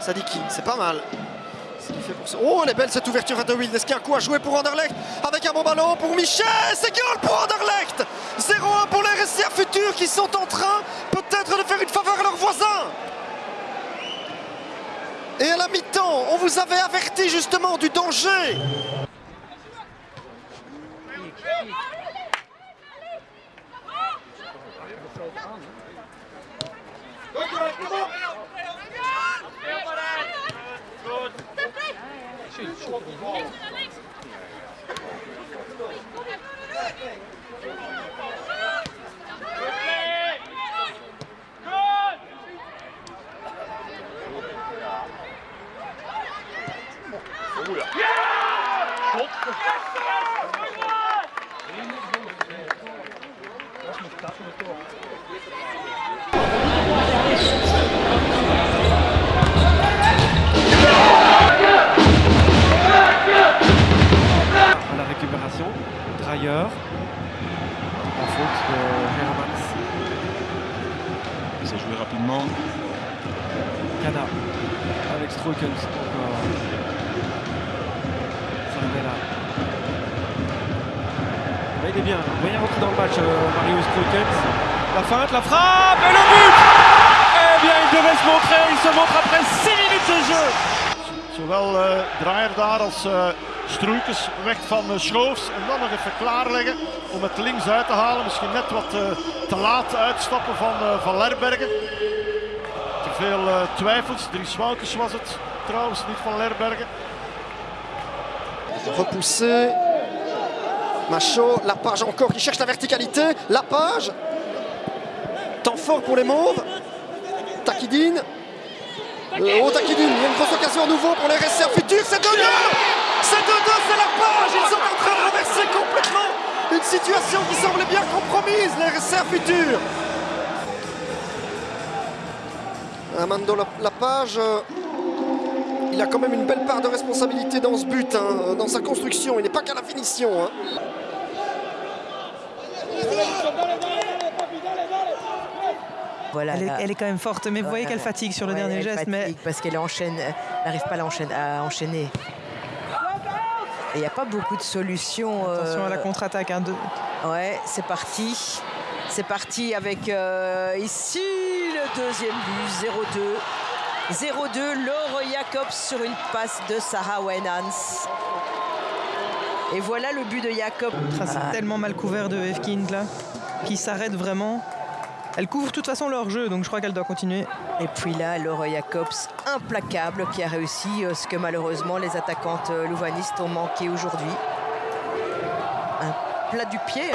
Sadiki, c'est pas mal. Oh, elle est belle cette ouverture à De Wild. Est-ce qu'il y a un coup à jouer pour Anderlecht Avec un bon ballon pour Michel. C'est goal pour Anderlecht 0-1 pour les RSCA futurs qui sont en train peut-être de faire une faveur à leurs voisins. Et à la mi-temps, on vous avait averti justement du danger. la récupération. En faute de Hermans. Ça joué rapidement. Kana. Avec Stroukens encore. Sarabella. Mais il est bien. Bien rentré dans le match, euh, Mario Stroukens. La feinte, la frappe et le but Eh bien, il devait se montrer. Il se montre après 6 minutes de jeu. Zowel uh, Draaier daar als uh, Stroeikens weg van uh, Schoofs. En dan nog even klaarleggen om het links uit te halen. Misschien net wat uh, te laat uitstappen van, uh, van Lerbergen. Te veel twijfels. Dries Wouters was het trouwens, niet van Lerbergen. Repoussé. Macho, Lapage encore qui cherche la verticalité. Lapage. Temps fort pour les Mauves. Takidine. Oh Takidine, il y a une grosse occasion à nouveau pour les RSR futurs. C'est 2-2 C'est 2-2, c'est Lapage Ils sont en train de renverser complètement une situation qui semblait bien compromise, les RSR futurs. Amando Lapage, euh, il a quand même une belle part de responsabilité dans ce but, hein, dans sa construction. Il n'est pas qu'à la finition. Hein. Voilà, elle, est, elle, est, quand même forte, mais vous voyez qu'elle fatigue sur le ouais, dernier geste. mais parce qu'elle enchaîne, n'arrive pas à enchaîner. Il n'y a pas beaucoup de solutions. Attention euh... à la contre-attaque. Hein, de... Ouais, c'est parti. C'est parti avec euh, ici le deuxième but, 0-2. 0-2, Laure Jacobs sur une passe de Sarah Wenans. Et voilà le but de Jacob. C'est ah. tellement mal couvert de Efkind là, qui s'arrête vraiment. Elle couvre de toute façon leur jeu, donc je crois qu'elle doit continuer. Et puis là, Laura Jacobs, implacable, qui a réussi ce que malheureusement les attaquantes louvanistes ont manqué aujourd'hui. Un plat du pied.